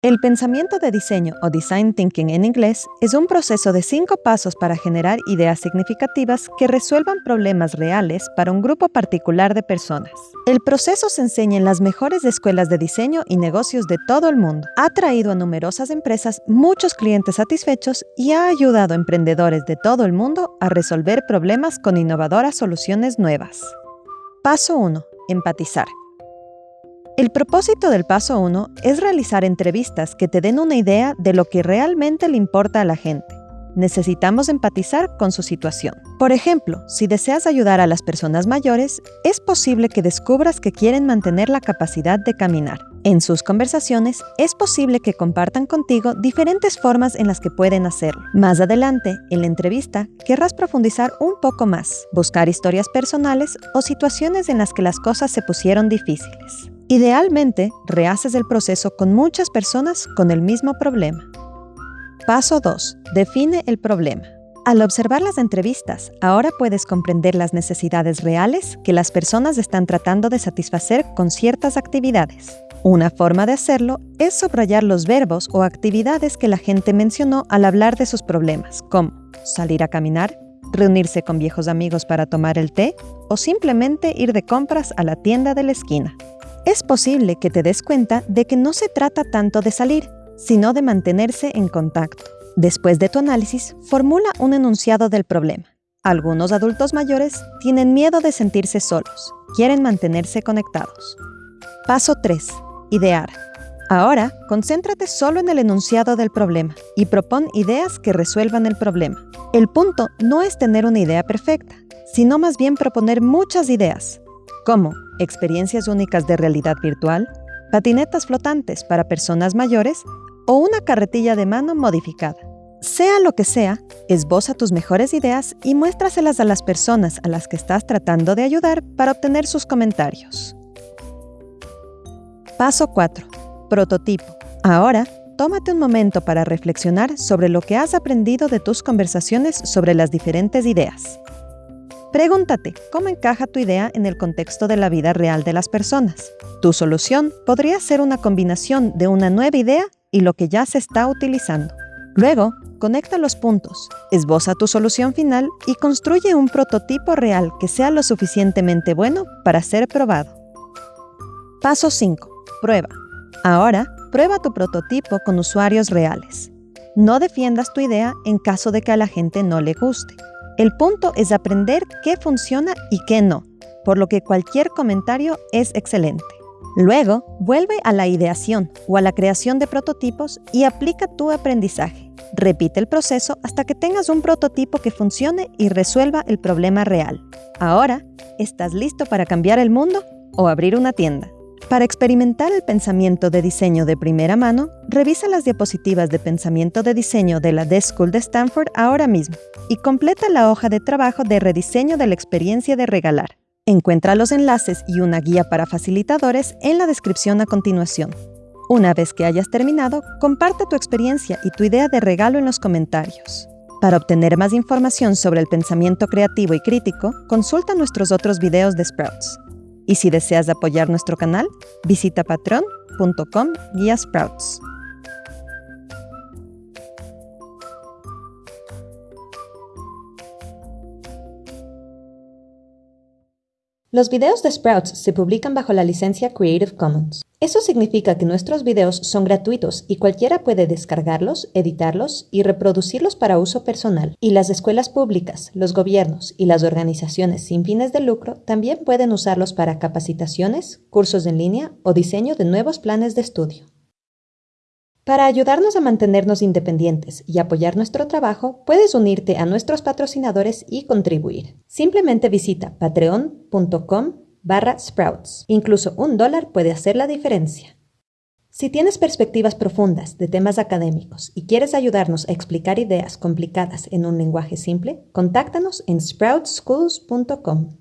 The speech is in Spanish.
El pensamiento de diseño o design thinking en inglés es un proceso de cinco pasos para generar ideas significativas que resuelvan problemas reales para un grupo particular de personas. El proceso se enseña en las mejores escuelas de diseño y negocios de todo el mundo. Ha traído a numerosas empresas muchos clientes satisfechos y ha ayudado a emprendedores de todo el mundo a resolver problemas con innovadoras soluciones nuevas. Paso 1. Empatizar. El propósito del paso 1 es realizar entrevistas que te den una idea de lo que realmente le importa a la gente. Necesitamos empatizar con su situación. Por ejemplo, si deseas ayudar a las personas mayores, es posible que descubras que quieren mantener la capacidad de caminar. En sus conversaciones, es posible que compartan contigo diferentes formas en las que pueden hacerlo. Más adelante, en la entrevista, querrás profundizar un poco más, buscar historias personales o situaciones en las que las cosas se pusieron difíciles. Idealmente, rehaces el proceso con muchas personas con el mismo problema. Paso 2. Define el problema. Al observar las entrevistas, ahora puedes comprender las necesidades reales que las personas están tratando de satisfacer con ciertas actividades. Una forma de hacerlo es subrayar los verbos o actividades que la gente mencionó al hablar de sus problemas, como salir a caminar, reunirse con viejos amigos para tomar el té o simplemente ir de compras a la tienda de la esquina es posible que te des cuenta de que no se trata tanto de salir, sino de mantenerse en contacto. Después de tu análisis, formula un enunciado del problema. Algunos adultos mayores tienen miedo de sentirse solos, quieren mantenerse conectados. Paso 3. Idear. Ahora, concéntrate solo en el enunciado del problema y propon ideas que resuelvan el problema. El punto no es tener una idea perfecta, sino más bien proponer muchas ideas, como experiencias únicas de realidad virtual, patinetas flotantes para personas mayores o una carretilla de mano modificada. Sea lo que sea, esboza tus mejores ideas y muéstraselas a las personas a las que estás tratando de ayudar para obtener sus comentarios. Paso 4. Prototipo. Ahora, tómate un momento para reflexionar sobre lo que has aprendido de tus conversaciones sobre las diferentes ideas. Pregúntate, ¿cómo encaja tu idea en el contexto de la vida real de las personas? Tu solución podría ser una combinación de una nueva idea y lo que ya se está utilizando. Luego, conecta los puntos, esboza tu solución final y construye un prototipo real que sea lo suficientemente bueno para ser probado. Paso 5. Prueba. Ahora, prueba tu prototipo con usuarios reales. No defiendas tu idea en caso de que a la gente no le guste. El punto es aprender qué funciona y qué no, por lo que cualquier comentario es excelente. Luego, vuelve a la ideación o a la creación de prototipos y aplica tu aprendizaje. Repite el proceso hasta que tengas un prototipo que funcione y resuelva el problema real. Ahora, ¿estás listo para cambiar el mundo o abrir una tienda? Para experimentar el pensamiento de diseño de primera mano, revisa las diapositivas de pensamiento de diseño de la Desk School de Stanford ahora mismo y completa la hoja de trabajo de rediseño de la experiencia de regalar. Encuentra los enlaces y una guía para facilitadores en la descripción a continuación. Una vez que hayas terminado, comparte tu experiencia y tu idea de regalo en los comentarios. Para obtener más información sobre el pensamiento creativo y crítico, consulta nuestros otros videos de Sprouts. Y si deseas apoyar nuestro canal, visita patreon.com guía Sprouts. Los videos de Sprouts se publican bajo la licencia Creative Commons. Eso significa que nuestros videos son gratuitos y cualquiera puede descargarlos, editarlos y reproducirlos para uso personal. Y las escuelas públicas, los gobiernos y las organizaciones sin fines de lucro también pueden usarlos para capacitaciones, cursos en línea o diseño de nuevos planes de estudio. Para ayudarnos a mantenernos independientes y apoyar nuestro trabajo, puedes unirte a nuestros patrocinadores y contribuir. Simplemente visita patreon.com barra sprouts. Incluso un dólar puede hacer la diferencia. Si tienes perspectivas profundas de temas académicos y quieres ayudarnos a explicar ideas complicadas en un lenguaje simple, contáctanos en sproutsschools.com.